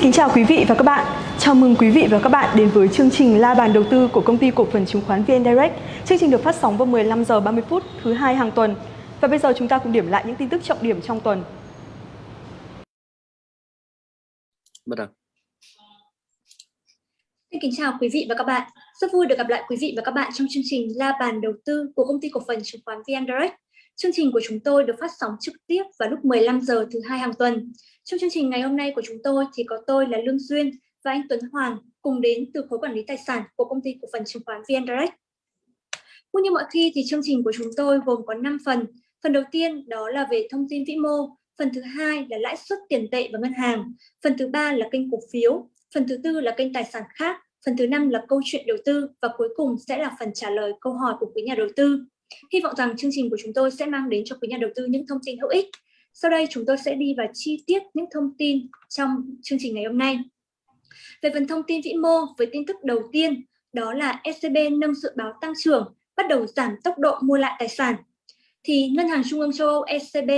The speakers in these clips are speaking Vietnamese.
Xin kính chào quý vị và các bạn. Chào mừng quý vị và các bạn đến với chương trình La bàn đầu tư của công ty cổ phần chứng khoán VN Direct. Chương trình được phát sóng vào 15 giờ 30 phút thứ hai hàng tuần. Và bây giờ chúng ta cùng điểm lại những tin tức trọng điểm trong tuần. Bắt đầu. Xin kính chào quý vị và các bạn. Rất vui được gặp lại quý vị và các bạn trong chương trình La bàn đầu tư của công ty cổ phần chứng khoán VN Direct. Chương trình của chúng tôi được phát sóng trực tiếp vào lúc 15 giờ thứ hai hàng tuần. Trong chương trình ngày hôm nay của chúng tôi thì có tôi là Lương Duyên và anh Tuấn Hoàng cùng đến từ khối quản lý tài sản của công ty cổ phần chứng khoán VN Direct. Cũng như mọi khi thì chương trình của chúng tôi gồm có 5 phần. Phần đầu tiên đó là về thông tin vĩ mô, phần thứ hai là lãi suất tiền tệ và ngân hàng, phần thứ ba là kênh cổ phiếu, phần thứ tư là kênh tài sản khác, phần thứ năm là câu chuyện đầu tư và cuối cùng sẽ là phần trả lời câu hỏi của quý nhà đầu tư. Hy vọng rằng chương trình của chúng tôi sẽ mang đến cho quý nhà đầu tư những thông tin hữu ích. Sau đây chúng tôi sẽ đi vào chi tiết những thông tin trong chương trình ngày hôm nay. Về phần thông tin vĩ mô với tin tức đầu tiên đó là ECB nâng dự báo tăng trưởng, bắt đầu giảm tốc độ mua lại tài sản. Thì Ngân hàng Trung ương châu Âu ECB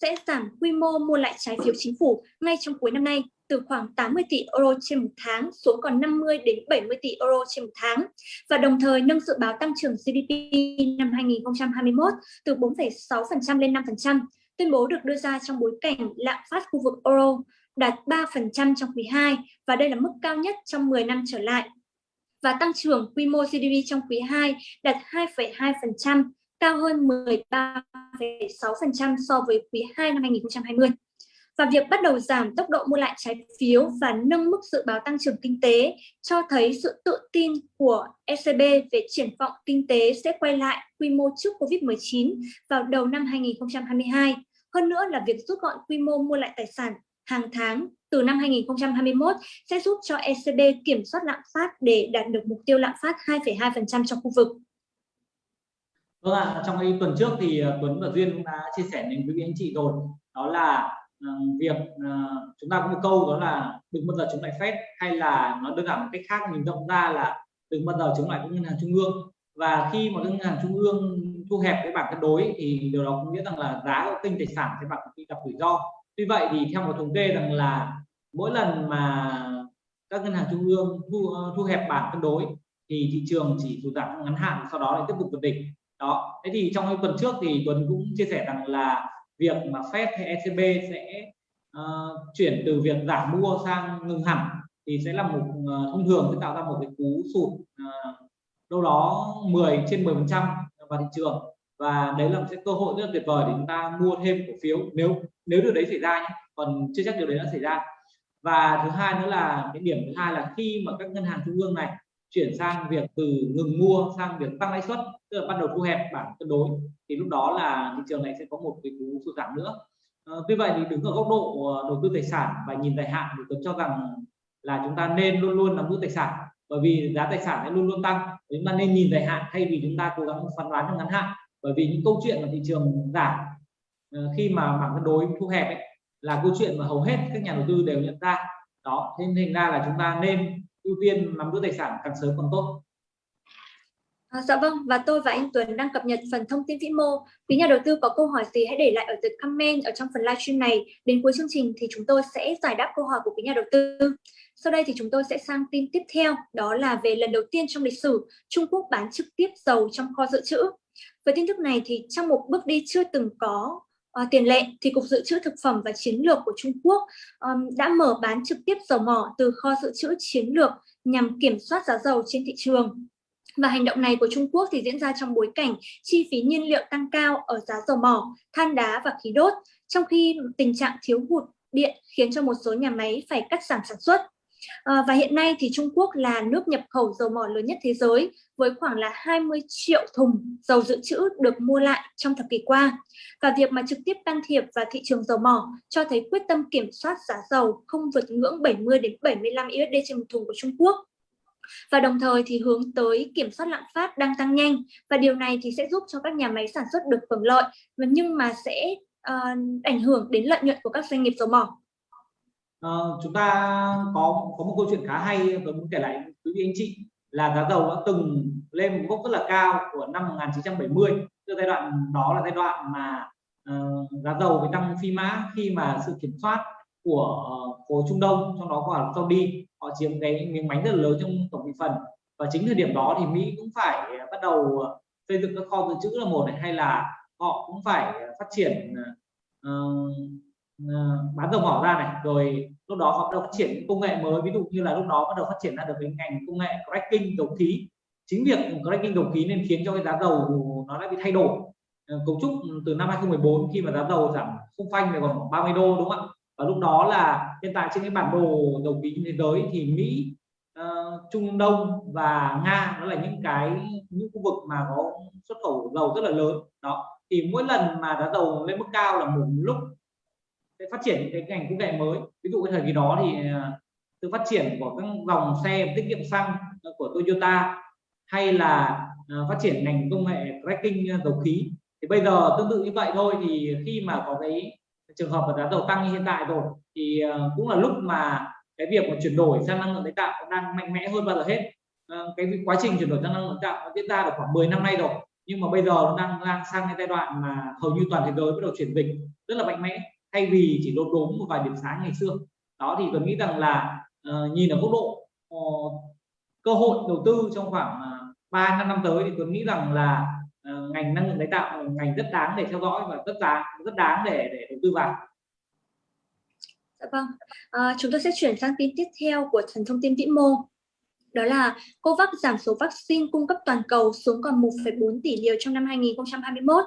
sẽ giảm quy mô mua lại trái phiếu chính phủ ngay trong cuối năm nay từ khoảng 80 tỷ euro trên một tháng xuống còn 50 đến 70 tỷ euro trên một tháng và đồng thời nâng dự báo tăng trưởng GDP năm 2021 từ 4,6% lên 5%. Tuyên bố được đưa ra trong bối cảnh lạm phát khu vực euro đạt 3% trong quý 2 và đây là mức cao nhất trong 10 năm trở lại. Và tăng trưởng quy mô GDP trong quý 2 đạt 2,2%, cao hơn 13,6% so với quý 2 năm 2020 và việc bắt đầu giảm tốc độ mua lại trái phiếu và nâng mức dự báo tăng trưởng kinh tế cho thấy sự tự tin của ECB về triển vọng kinh tế sẽ quay lại quy mô trước Covid-19 vào đầu năm 2022. Hơn nữa là việc rút gọn quy mô mua lại tài sản hàng tháng từ năm 2021 sẽ giúp cho ECB kiểm soát lạm phát để đạt được mục tiêu lạm phát 2,2% trong khu vực. Vâng ạ, trong cái tuần trước thì ờ, Tuấn và Duyên cũng đã chia sẻ đến quý anh chị rồi. Đó là ờ, việc uh, chúng ta có một câu đó là đừng bao giờ chống lại phép hay là nó đơn giản một cách khác mình rộng ra là đừng bao giờ chống lại các ngân hàng trung ương và khi mà ngân hàng trung ương thu hẹp cái bảng cân đối thì điều đó có nghĩa rằng là giá của kênh tài sản sẽ bạn bị gặp rủi ro. Tuy vậy thì theo một thống kê rằng là mỗi lần mà các ngân hàng trung ương thu thu hẹp bảng cân đối thì thị trường chỉ sụt giảm ngắn hạn sau đó lại tiếp tục vượt đỉnh đó. Thế thì trong tuần trước thì tuần cũng chia sẻ rằng là việc mà Fed hay ECB sẽ uh, chuyển từ việc giảm mua sang ngừng hẳn thì sẽ là một uh, thông thường sẽ tạo ra một cái cú sụt uh, đâu đó 10 trên 10 phần trăm vào thị trường. Và đấy là một cái cơ hội rất là tuyệt vời để chúng ta mua thêm cổ phiếu nếu nếu điều đấy xảy ra nhé còn chưa chắc điều đấy đã xảy ra. Và thứ hai nữa là cái điểm thứ hai là khi mà các ngân hàng trung ương này chuyển sang việc từ ngừng mua sang việc tăng lãi suất tức là bắt đầu thu hẹp bảng cân đối thì lúc đó là thị trường này sẽ có một cái cú sụt giảm nữa. Ờ, à, tuy vậy thì đứng ở góc độ ờ, đầu tư tài sản và nhìn dài hạn thì tôi cho rằng là chúng ta nên luôn luôn nắm giữ tài sản bởi vì giá tài sản sẽ luôn luôn tăng. Chúng ta nên nhìn dài hạn thay vì chúng ta cố gắng phán đoán trong ngắn hạn bởi vì những câu chuyện mà thị trường giảm ờ, khi mà bảng cân đối thu hẹp ấy, là câu chuyện mà hầu hết các nhà đầu tư đều nhận ra. Đó thế nên ra là chúng ta nên ưu tiên nắm giữ tài sản càng sớm càng tốt À, dạ vâng, và tôi và anh Tuấn đang cập nhật phần thông tin vĩ mô. Quý nhà đầu tư có câu hỏi gì hãy để lại ở dưới comment ở trong phần livestream này. Đến cuối chương trình thì chúng tôi sẽ giải đáp câu hỏi của quý nhà đầu tư. Sau đây thì chúng tôi sẽ sang tin tiếp theo, đó là về lần đầu tiên trong lịch sử Trung Quốc bán trực tiếp dầu trong kho dự trữ. Với tin tức này thì trong một bước đi chưa từng có à, tiền lệ thì Cục Dự trữ Thực phẩm và Chiến lược của Trung Quốc um, đã mở bán trực tiếp dầu mỏ từ kho dự trữ chiến lược nhằm kiểm soát giá dầu trên thị trường. Và hành động này của Trung Quốc thì diễn ra trong bối cảnh chi phí nhiên liệu tăng cao ở giá dầu mỏ, than đá và khí đốt, trong khi tình trạng thiếu hụt điện khiến cho một số nhà máy phải cắt giảm sản xuất. À, và hiện nay thì Trung Quốc là nước nhập khẩu dầu mỏ lớn nhất thế giới với khoảng là 20 triệu thùng dầu dự trữ được mua lại trong thập kỷ qua. Và việc mà trực tiếp can thiệp vào thị trường dầu mỏ cho thấy quyết tâm kiểm soát giá dầu không vượt ngưỡng 70 đến 75 USD trên một thùng của Trung Quốc và đồng thời thì hướng tới kiểm soát lạm phát đang tăng nhanh và điều này thì sẽ giúp cho các nhà máy sản xuất được hưởng lợi và nhưng mà sẽ uh, ảnh hưởng đến lợi nhuận của các doanh nghiệp dầu mỏ. Uh, chúng ta có có một câu chuyện khá hay tôi muốn kể lại quý vị anh chị là giá dầu đã từng lên một gốc rất là cao của năm 1970 từ giai đoạn đó là giai đoạn mà uh, giá dầu bị tăng phi mã khi mà sự kiểm soát của ờ, khối Trung Đông trong đó có Saudi họ chiếm cái miếng bánh rất là lớn trong tổng thị phần. Và chính thời điểm đó thì Mỹ cũng phải bắt đầu xây dựng các kho dự trữ là một này hay là họ cũng phải phát triển uh, Ờ, bán dầu mỏ ra này rồi lúc đó họ bắt đầu phát triển công nghệ mới ví dụ như là lúc đó bắt đầu phát triển ra được cái ngành công nghệ cracking dầu khí. Chính việc cracking dầu khí nên khiến cho cái giá dầu nó đã bị thay đổi. Ờ, cấu trúc ừ, từ năm 2014 khi mà giá dầu giảm không phanh về còn 30 đô đúng không ạ? Và lúc đó là hiện tại trên cái bản đồ dầu khí thế giới thì Mỹ uh, Trung Đông và Nga nó là những cái những khu vực mà có xuất khẩu dầu rất là lớn. Đó thì mỗi lần mà giá dầu lên mức cao là một lúc sẽ phát triển cái ngành công nghệ mới. Ví dụ cái thời kỳ đó thì à, sự phát triển của các dòng xe tiết kiệm xăng ờ, của Toyota hay là à, phát triển ngành công nghệ cracking à, dầu khí thì bây giờ tương tự như vậy thôi. Thì khi mà có cái trường hợp mà giá dầu tăng như hiện tại rồi thì cũng là lúc mà cái việc mà chuyển đổi sang năng lượng tái tạo đang mạnh mẽ hơn bao giờ hết. Ờ, cái quá trình chuyển đổi sang năng lượng tái tạo diễn ra được khoảng 10 năm nay rồi, nhưng mà bây giờ nó đang đang sang cái giai đoạn mà hầu như toàn thế giới bắt đầu chuyển dịch rất là mạnh mẽ thay vì chỉ lột đốm một vài điểm sáng ngày xưa đó thì tôi nghĩ rằng là uh, nhìn ở góc độ uh, cơ hội đầu tư trong khoảng ờ, uh, 3 năm năm tới thì tôi nghĩ rằng là uh, ngành năng lượng tái tạo là ngành rất đáng để theo dõi và rất đáng rất đáng để để đầu tư vào Dạ vâng, à, chúng tôi sẽ chuyển sang tin tiếp theo của thần thông tin vĩ mô. Đó là COVAX giảm số vaccine cung cấp toàn cầu xuống còn 1,4 tỷ liều trong năm 2021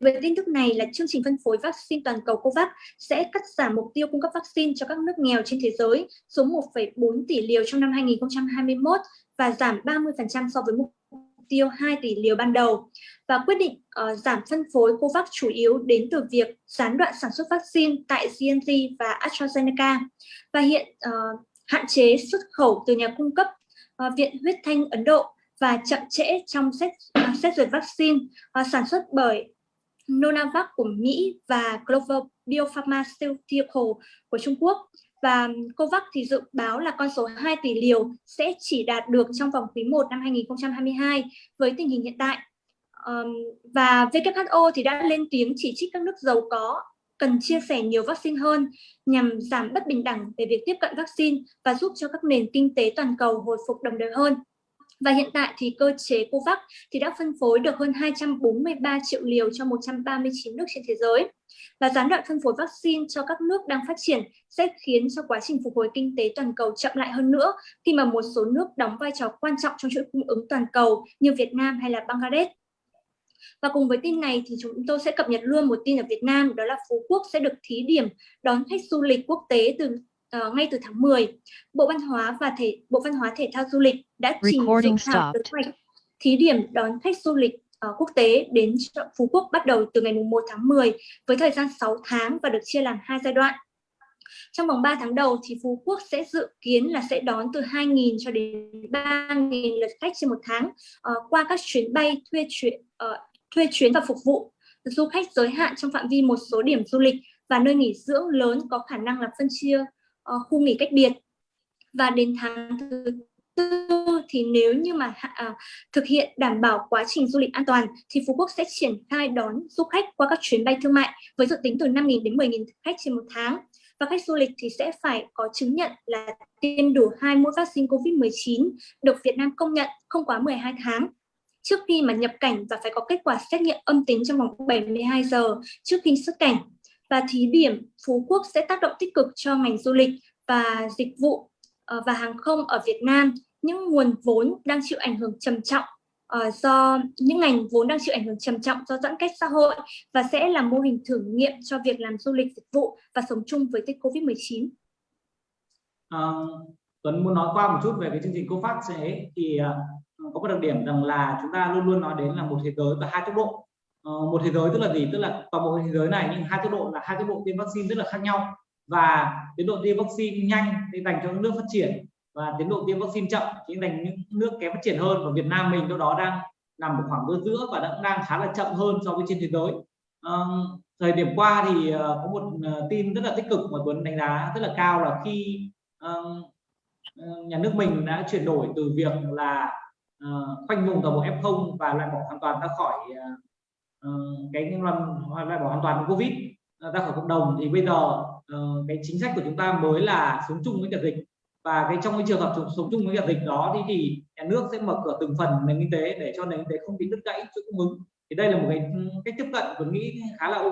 với tin tức này là chương trình phân phối vaccine toàn cầu COVAX sẽ cắt giảm mục tiêu cung cấp vaccine cho các nước nghèo trên thế giới xuống 1,4 tỷ liều trong năm 2021 và giảm 30% so với mục tiêu 2 tỷ liều ban đầu. Và quyết định uh, giảm phân phối COVAX chủ yếu đến từ việc gián đoạn sản xuất vaccine tại GNT và AstraZeneca. Và hiện uh, hạn chế xuất khẩu từ nhà cung cấp uh, Viện Huyết Thanh Ấn Độ và chậm trễ trong xét, uh, xét duyệt vaccine uh, sản xuất bởi Novavax của Mỹ và Clover Biopharmaceutical của Trung Quốc và COVAX thì dự báo là con số 2 tỷ liều sẽ chỉ đạt được trong vòng quý 1 năm 2022 với tình hình hiện tại. Um, và WHO thì đã lên tiếng chỉ trích các nước giàu có cần chia sẻ nhiều vaccine hơn nhằm giảm bất bình đẳng về việc tiếp cận vaccine và giúp cho các nền kinh tế toàn cầu hồi phục đồng đều hơn. Và hiện tại thì cơ chế COVAX thì đã phân phối được hơn 243 triệu liều cho 139 nước trên thế giới. Và gián đoạn phân phối vaccine cho các nước đang phát triển sẽ khiến cho quá trình phục hồi kinh tế toàn cầu chậm lại hơn nữa khi mà một số nước đóng vai trò quan trọng trong chuỗi cung ứng toàn cầu như Việt Nam hay là Bangladesh. Và cùng với tin này thì chúng tôi sẽ cập nhật luôn một tin ở Việt Nam, đó là Phú Quốc sẽ được thí điểm đón khách du lịch quốc tế từ uh, ngay từ tháng 10, Bộ Văn hóa và Thể Bộ Văn hóa Thể thao Du lịch đã trình dự thảo kế hoạch thí điểm đón khách du lịch uh, quốc tế đến Phú Quốc bắt đầu từ ngày 1 tháng 10 với thời gian 6 tháng và được chia làm hai giai đoạn. Trong vòng 3 tháng đầu thì Phú Quốc sẽ dự kiến là sẽ đón từ 2.000 cho đến 3.000 lượt khách trên một tháng uh, qua các chuyến bay thuê chuyến uh, thuê chuyến và phục vụ. Du khách giới hạn trong phạm vi một số điểm du lịch và nơi nghỉ dưỡng lớn có khả năng là phân chia uh, khu nghỉ cách biệt. Và đến tháng thứ tư thì nếu như mà uh, thực hiện đảm bảo quá trình du lịch an toàn thì Phú Quốc sẽ triển khai đón du khách qua các chuyến bay thương mại với dự tính từ 5.000 đến 10.000 khách trên một tháng. Và khách du lịch thì sẽ phải có chứng nhận là tiêm đủ hai mũi vaccine COVID-19 được Việt Nam công nhận không quá 12 tháng. Trước khi mà nhập cảnh và phải có kết quả xét nghiệm âm tính trong vòng 72 giờ trước khi xuất cảnh và thí điểm Phú Quốc sẽ tác động tích cực cho ngành du lịch và dịch vụ ờ, và hàng không ở Việt Nam những nguồn vốn đang chịu ảnh hưởng trầm trọng uh, do những ngành vốn đang chịu ảnh hưởng trầm trọng do giãn cách xã hội và sẽ là mô hình thử nghiệm cho việc làm du lịch dịch vụ và sống chung với dịch Covid-19. À, ờ, Tuấn muốn nói qua một chút về cái chương trình COFAX ấy thì uh, có một đặc điểm rằng là chúng ta luôn luôn nói đến là một thế giới và hai tốc độ Ờ, một thế giới tức là gì? Tức là toàn bộ thế giới này nhưng hai tốc độ là hai tốc độ tiêm vaccine rất là khác nhau. Và tiến độ tiêm vaccine nhanh thì dành cho những nước phát triển và tiến độ tiêm vaccine chậm chỉ dành những nước kém phát triển hơn. Và Việt Nam mình đâu đó đang nằm ở khoảng giữa giữa và đang đang khá là chậm hơn so với trên thế giới. À, thời điểm qua thì ờ, có một tin rất là tích cực mà Tuấn đánh giá rất là cao là khi uh, nhà nước mình đã chuyển đổi từ việc là uh, khoanh vùng toàn bộ F0 và loại bỏ hoàn toàn ra khỏi uh, Ờ, cái loại bỏ hoàn toàn covid ờ, ra khỏi cộng đồng. Thì bây giờ ờ, cái chính sách của chúng ta mới là sống chung với cả dịch. Và cái trong cái trường hợp sống chung với cả dịch đó thì, thì nhà nước sẽ mở cửa từng phần nền kinh tế để cho nền kinh tế không bị đứt gãy chuỗi cung ứng. Thì đây là một cái ừ, cách tiếp cận tôi nghĩ khá là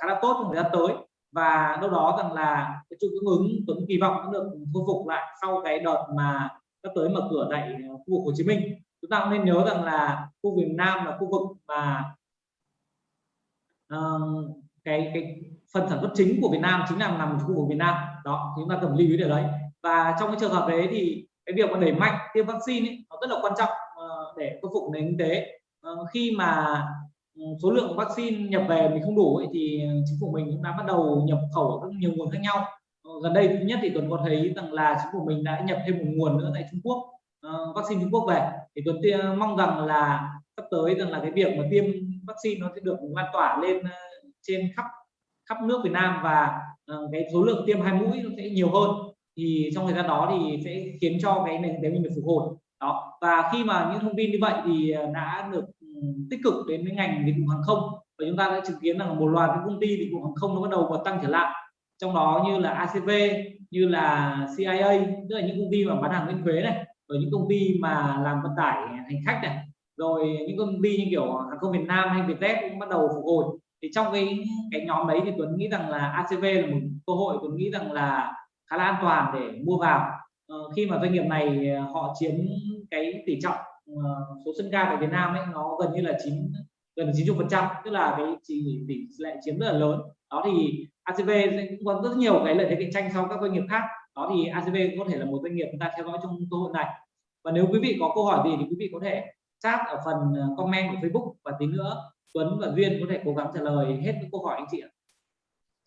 khá là tốt trong thời gian tới. Và đâu đó rằng là cái chuỗi cung ứng tuấn kỳ vọng nó được khôi phục lại sau cái đợt mà sắp tới mở cửa tại khu vực Hồ Chí Minh. Chúng ta cũng nên nhớ rằng là khu vực Nam là khu vực mà uh, cái cái phần sản xuất chính của Việt Nam chính là nằm khu vực Việt Nam. Đó chúng ta cần lưu ý điều đấy. Và trong cái trường hợp đấy thì cái việc mà đẩy mạnh tiêm vaccine ấy, nó rất là quan trọng uh, để khôi phục nền kinh tế. Uh, khi mà ừ, số lượng vaccine nhập về mình không đủ ấy, thì chính phủ mình cũng đã bắt đầu nhập khẩu rất nhiều nguồn khác nhau. Gần đây thứ nhất thì tuấn có thấy rằng là chính phủ mình đã nhập thêm một nguồn nữa tại Trung Quốc uh, vaccine Trung Quốc về. Thì tuấn mong rằng là sắp tới rằng là cái việc mà tiêm vaccine nó sẽ được lan tỏa lên ờ, trên khắp khắp nước Việt Nam và ờ, cái số lượng tiêm hai mũi nó sẽ nhiều hơn. Thì trong thời gian đó thì sẽ khiến cho cái nền kinh tế mình được phục hồi. Đó. Và khi mà những thông tin như vậy thì ờ, đã được ừ, tích cực đến với ngành dịch vụ hàng không. Và chúng ta đã chứng kiến rằng một loạt các công ty dịch vụ hàng không nó bắt đầu có tăng trở lại. Trong đó như là ACV như là CIA tức là những công ty mà bán hàng miễn thuế này, rồi những công ty mà làm vận tải hành khách này rồi những công ty như kiểu hàng không Việt Nam hay Vietjet cũng bắt đầu phục hồi. Thì trong cái cái nhóm đấy thì Tuấn nghĩ rằng là ACV là một cơ hội Tuấn nghĩ rằng là khá là an toàn để mua vào. Ờ, khi mà doanh nghiệp này ờ, họ chiếm cái tỷ trọng uh, số sân ga tại Việt Nam ấy nó gần như là chín gần 90 phần trăm tức là cái chỉ tỷ lệ chiếm rất là lớn. Đó thì ACV cũng có rất nhiều cái lợi thế cạnh tranh so với các doanh nghiệp khác. Đó thì ACV có thể là một doanh nghiệp chúng ta theo dõi trong cơ hội này. Và nếu quý vị có câu hỏi gì thì quý vị có thể chat ở phần ờ, comment của Facebook và tí nữa Tuấn và Duyên có thể cố gắng trả lời hết các câu hỏi anh chị ạ.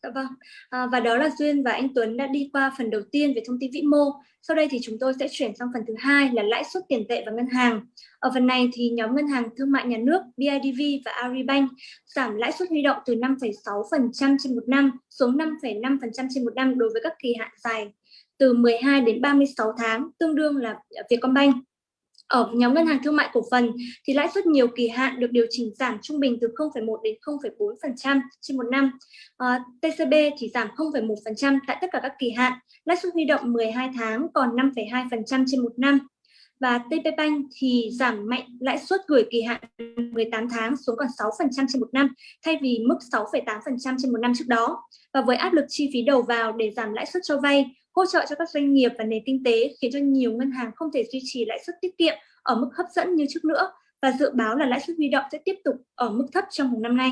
Dạ vâng, à, và đó là Duyên và anh Tuấn đã đi qua phần đầu tiên về thông tin vĩ mô. Sau đây thì chúng tôi sẽ chuyển sang phần thứ hai là lãi suất tiền tệ và ngân hàng. Ở phần này thì nhóm ngân hàng thương mại nhà nước BIDV và Agribank giảm lãi suất huy động từ 5,6% trên một năm xuống 5,5% trên một năm đối với các kỳ hạn dài từ 12 đến 36 tháng, tương đương là Vietcombank. Ở nhóm ngân hàng thương mại cổ phần thì lãi suất nhiều kỳ hạn được điều chỉnh giảm trung bình từ 0,1 đến 0,4% trên một năm. Ờ, à, TCB thì giảm 0,1% tại tất cả các kỳ hạn. Lãi suất huy động 12 tháng còn 5,2% trên một năm. Và TP Bank thì giảm mạnh lãi suất gửi kỳ hạn 18 tháng xuống còn 6% trên một năm thay vì mức 6,8% trên một năm trước đó. Và với áp lực chi phí đầu vào để giảm lãi suất cho vay, hỗ trợ cho các doanh nghiệp và nền kinh tế khiến cho nhiều ngân hàng không thể duy trì lãi suất tiết kiệm ở mức hấp dẫn như trước nữa và dự báo là lãi suất huy động sẽ tiếp tục ở mức thấp trong một năm nay.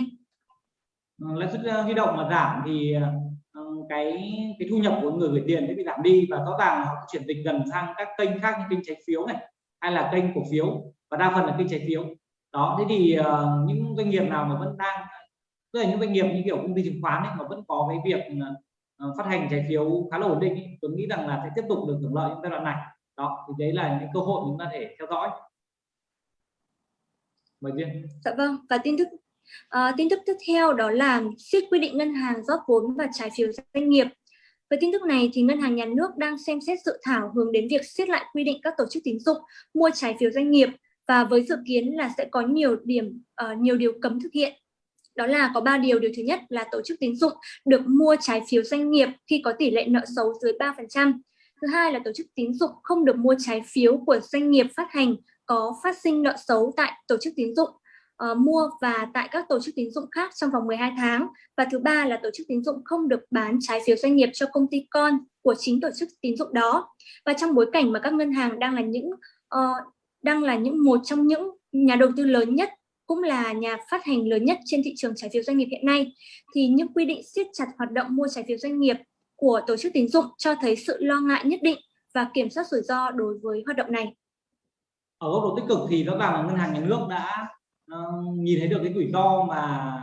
Ờ, lãi suất ờ, huy động mà giảm thì ờ, cái cái thu nhập của người gửi tiền sẽ bị giảm đi và rõ ràng họ chuyển dịch dần sang các kênh khác như kênh trái phiếu này hay là kênh cổ phiếu và đa phần là kênh trái phiếu đó thế thì uh, những doanh nghiệp nào mà vẫn đang tức là những doanh nghiệp như kiểu công ty chứng khoán ấy, mà vẫn có cái việc Ờ, phát hành trái phiếu khá là ổn định tôi nghĩ rằng là sẽ tiếp tục được hưởng lợi trong giai đoạn này. Đó thì đấy là những cơ hội chúng ta thể theo dõi. Mời viên dạ vâng và tin tức à, ờ, tin tức tiếp theo đó là siết quy định ngân hàng rót vốn và trái phiếu doanh nghiệp. Với tin tức này thì ngân hàng nhà nước đang xem xét dự thảo hướng đến việc siết lại quy định các tổ chức tín dụng mua trái phiếu doanh nghiệp và với dự kiến là sẽ có nhiều điểm uh, nhiều điều cấm thực hiện đó là có ba điều điều thứ nhất là tổ chức tín dụng được mua trái phiếu doanh nghiệp khi có tỷ lệ nợ xấu dưới 3% Thứ hai là tổ chức tín dụng không được mua trái phiếu của doanh nghiệp phát hành có phát sinh nợ xấu tại tổ chức tín dụng uh, mua và tại các tổ chức tín dụng khác trong vòng 12 tháng. Và thứ ba là tổ chức tín dụng không được bán trái phiếu doanh nghiệp cho công ty con của chính tổ chức tín dụng đó. Và trong bối cảnh mà các ngân hàng đang là những uh, đang là những một trong những nhà đầu tư lớn nhất cũng là nhà phát hành lớn nhất trên thị trường trái phiếu doanh nghiệp hiện nay thì những quy định siết chặt hoạt động mua trái phiếu doanh nghiệp của tổ chức tín dụng cho thấy sự lo ngại nhất định và kiểm soát rủi ro đối với hoạt động này. Ở góc độ tích cực thì rõ ràng là ngân hàng nhà nước đã uh, nhìn thấy được cái rủi ro mà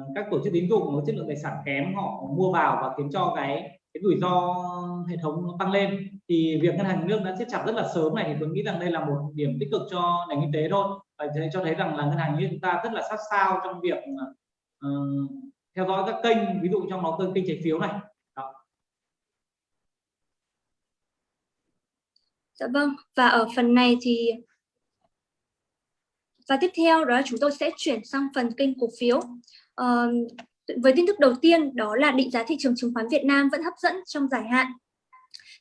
uh, các tổ chức tín dụng có chất lượng tài sản kém họ mua vào và khiến cho cái cái rủi ro hệ thống nó tăng lên thì việc ngân hàng nước đã siết chặt rất là sớm này thì tôi nghĩ rằng đây là một điểm tích cực cho nền kinh tế thôi. Và cho thấy rằng là ngân hàng như chúng ta rất là sát sao trong việc uh, theo dõi các kênh ví dụ trong đó kênh trái phiếu này. Dạ vâng, và ở phần này thì và tiếp theo đó là chúng tôi sẽ chuyển sang phần kênh cổ phiếu. Uh, với tin tức đầu tiên đó là định giá thị trường chứng khoán Việt Nam vẫn hấp dẫn trong dài hạn.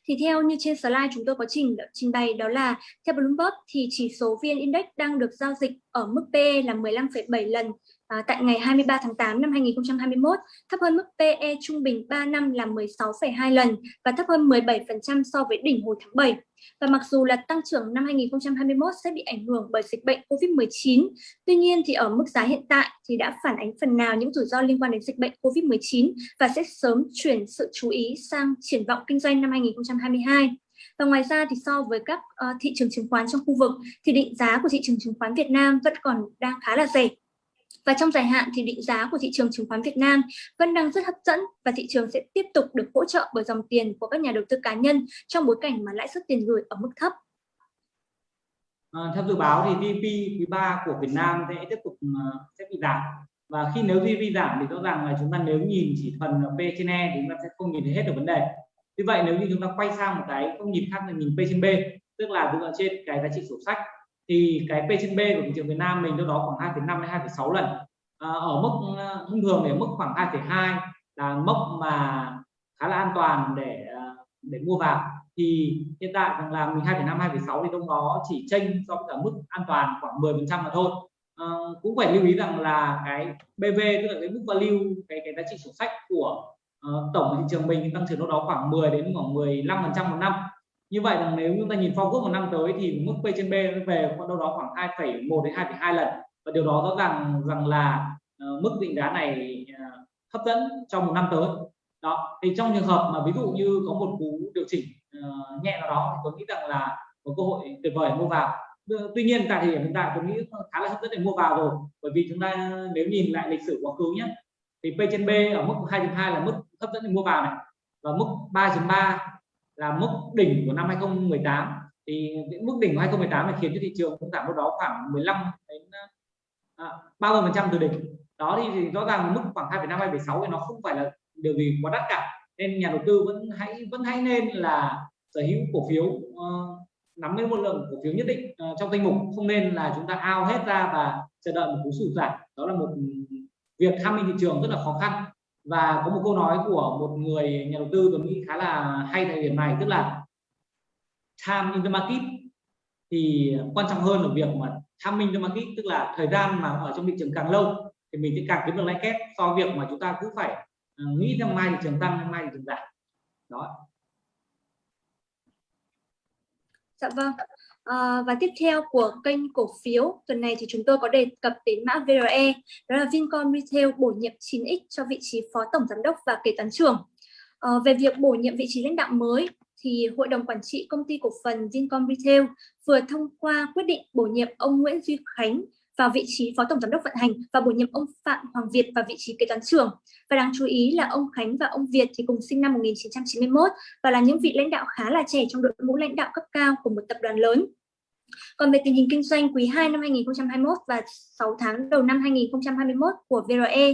Thì theo như trên slide chúng tôi có trình trình bày đó là theo Bloomberg thì chỉ số VN Index đang được giao dịch ở mức PE là 15,7 lần à, tại ngày 23 tháng 8 năm 2021, thấp hơn mức PE trung bình 3 năm là 16,2 lần và thấp hơn 17% so với đỉnh hồi tháng 7. Và mặc dù là tăng trưởng năm 2021 sẽ bị ảnh hưởng bởi dịch bệnh COVID-19, tuy nhiên thì ở mức giá hiện tại thì đã phản ánh phần nào những rủi ro liên quan đến dịch bệnh COVID-19 và sẽ sớm chuyển sự chú ý sang triển vọng kinh doanh năm 2022. Và ngoài ra thì so với các uh, thị trường chứng khoán trong khu vực thì định giá của thị trường chứng khoán Việt Nam vẫn còn đang khá là rẻ và trong dài hạn thì định giá của thị trường chứng khoán Việt Nam vẫn đang rất hấp dẫn và thị trường sẽ tiếp tục được hỗ trợ bởi dòng tiền của các nhà đầu tư cá nhân trong bối cảnh mà lãi suất tiền gửi ở mức thấp. À, theo dự báo thì GDP quý 3 của Việt Nam sẽ tiếp tục uh, sẽ bị giảm và khi nếu GDP giảm thì rõ ràng là chúng ta nếu nhìn chỉ phần P trên E thì chúng ta sẽ không nhìn thấy hết được vấn đề. Tuy vậy nếu như chúng ta quay sang một cái không nhìn khác là nhìn P trên B tức là dựa trên cái giá trị sổ sách thì cái P trên B của thị trường Việt Nam mình đâu đó khoảng 2,5 đến 2,6 lần. À, ở mức à, thông thường để mức khoảng 2,2 là mốc mà khá là an toàn để à, để mua vào. Thì hiện tại rằng là mình 2,5 2,6 thì trong đó chỉ chênh so với cả mức an toàn khoảng 10 phần trăm mà thôi. À, cũng phải lưu ý rằng là cái BV tức là cái mức value cái cái giá trị sổ sách của uh, tổng thị trường mình tăng trưởng đâu đó khoảng 10 đến khoảng 15 phần trăm một năm như vậy là nếu chúng ta nhìn forward một năm tới thì mức P trên B về đâu đó khoảng 2,1 đến 2,2 lần. Và điều đó rõ ràng rằng là uh, mức định giá này uh, hấp dẫn trong một năm tới. Đó thì trong trường hợp mà ví dụ như có một cú điều chỉnh uh, nhẹ nào đó thì tôi nghĩ rằng là một cơ hội tuyệt vời mua vào. Tuy nhiên tại thời điểm hiện tại tôi nghĩ khá là hấp dẫn để mua vào rồi bởi vì chúng ta nếu nhìn lại lịch sử quá khứ nhé thì P trên B ở mức 2.2 là mức hấp dẫn để mua vào này. Và mức 3.3 là mức đỉnh của năm 2018 thì những mức đỉnh của 2018 này khiến cho thị trường cũng giảm đâu đó khoảng 15 đến à, 30 phần trăm từ đỉnh. Đó thì, thì rõ ràng mức khoảng 2,5 2,6 thì nó không phải là điều gì quá đắt cả. Nên nhà đầu tư vẫn hãy vẫn hãy nên là sở hữu cổ phiếu uh, nắm đến một lượng cổ phiếu nhất định uh, trong danh mục. Không nên là chúng ta ao hết ra và chờ đợi một cú sụt giảm. Đó là một ừ, việc tham minh thị trường rất là khó khăn và có một câu nói của một người nhà đầu tư tôi nghĩ khá là hay thời điểm này, tức là time in the market thì quan trọng hơn là việc mà time in the market tức là thời gian mà ở trong thị trường càng lâu thì mình sẽ càng kiếm được lãi kép so với việc mà chúng ta cứ phải ờ, nghĩ rằng mai thị trường tăng mai thị trường giảm. Đó. Dạ vâng. À, và tiếp theo của kênh cổ phiếu tuần này thì chúng tôi có đề cập đến mã VRE đó là Vincom Retail bổ nhiệm 9X cho vị trí phó tổng giám đốc và kế toán trưởng. À, về việc bổ nhiệm vị trí lãnh đạo mới thì Hội đồng Quản trị Công ty Cổ phần Vincom Retail vừa thông qua quyết định bổ nhiệm ông Nguyễn Duy Khánh vào vị trí Phó Tổng Giám đốc vận hành và bổ nhiệm ông Phạm Hoàng Việt vào vị trí kế toán trưởng. Và đáng chú ý là ông Khánh và ông Việt thì cùng sinh năm 1991 và là những vị lãnh đạo khá là trẻ trong đội ngũ lãnh đạo cấp cao của một tập đoàn lớn. Còn về tình hình kinh doanh quý 2 năm 2021 và 6 tháng đầu năm 2021 của VRE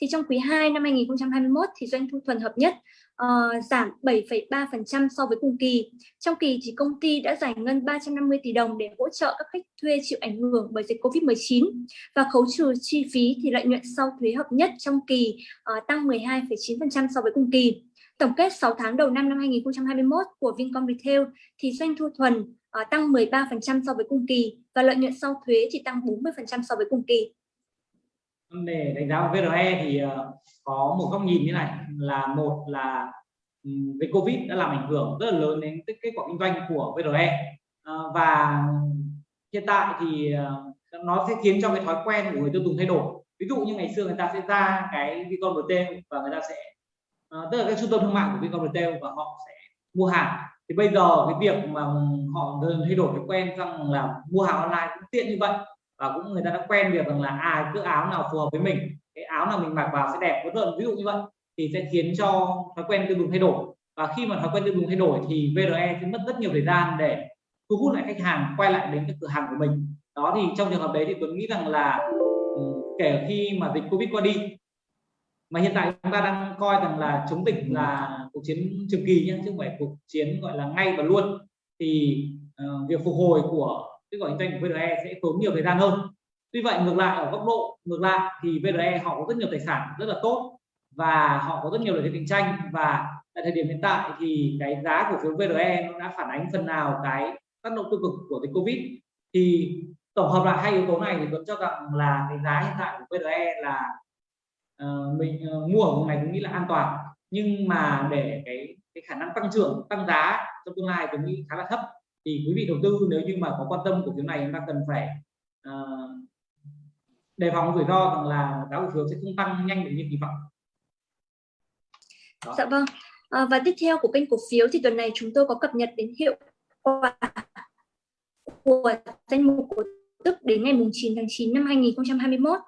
thì trong quý 2 năm 2021 thì doanh thu thuần hợp nhất uh, giảm 7,3% so với cùng kỳ. Trong kỳ thì công ty đã giải ngân 350 tỷ đồng để hỗ trợ các khách thuê chịu ảnh hưởng bởi dịch Covid-19 và khấu trừ chi phí thì lợi nhuận sau thuế hợp nhất trong kỳ uh, tăng 12,9% so với cùng kỳ. Tổng kết 6 tháng đầu năm năm 2021 của Vincom Retail thì doanh thu thuần uh, tăng 13% so với cùng kỳ và lợi nhuận sau thuế thì tăng 40% so với cùng kỳ. Để đánh giá VRE thì ờ, có một góc nhìn như này, là một là về Covid đã làm ảnh hưởng rất là lớn đến kết quả kinh doanh của VRE ờ, và hiện tại thì ờ, nó sẽ khiến cho cái thói quen của người tiêu dùng thay đổi. Ví dụ như ngày xưa người ta sẽ ra cái Vicom Retail và người ta sẽ tức là cái trung tâm thương mại của Vicom Retail và họ sẽ mua hàng. Thì bây giờ cái việc mà họ dần thay đổi thói quen rằng là mua hàng online cũng tiện như vậy và cũng người ta đã quen việc rằng là à cứ áo nào phù hợp với mình cái áo nào mình mặc vào sẽ đẹp vân vân ví dụ như vậy thì sẽ khiến cho thói quen tiêu dùng thay đổi. Và khi mà thói quen tiêu dùng thay đổi thì VRE sẽ mất rất nhiều thời gian để thu hút lại khách hàng quay lại đến cái cửa hàng của mình. Đó thì trong trường hợp đấy thì tôi nghĩ rằng là ừ, kể khi mà dịch Covid qua đi mà hiện tại chúng ta đang coi rằng là chống dịch là cuộc chiến trường kỳ nhé chứ không phải cuộc chiến gọi là ngay và luôn thì uh, việc phục hồi của cái gọi kinh doanh của VRE sẽ tốn nhiều thời gian hơn. Tuy vậy ngược lại ở góc độ ngược lại thì VRE họ có rất nhiều tài sản rất là tốt và họ có rất nhiều lợi thế cạnh tranh. Và tại thời điểm hiện tại thì cái giá cổ phiếu VRE nó đã phản ánh phần nào cái tác động tiêu cực của dịch Covid. Thì tổng hợp lại hai yếu tố này thì tôi cho rằng là cái giá hiện tại của VRE là uh, mình uh, mua ở vùng này cũng nghĩ là an toàn. Nhưng mà để cái cái khả năng tăng trưởng tăng giá trong tương lai tôi nghĩ khá là thấp thì quý vị đầu tư nếu như mà có quan tâm cổ phiếu này chúng ta cần phải uh, đề phòng rủi ro rằng là giá cổ phiếu sẽ không tăng nhanh được như kỳ vọng Đó. dạ vâng à, và tiếp theo của kênh cổ phiếu thì tuần này chúng tôi có cập nhật đến hiệu quả của danh mục cổ tức đến ngày 9 tháng 9 năm 2021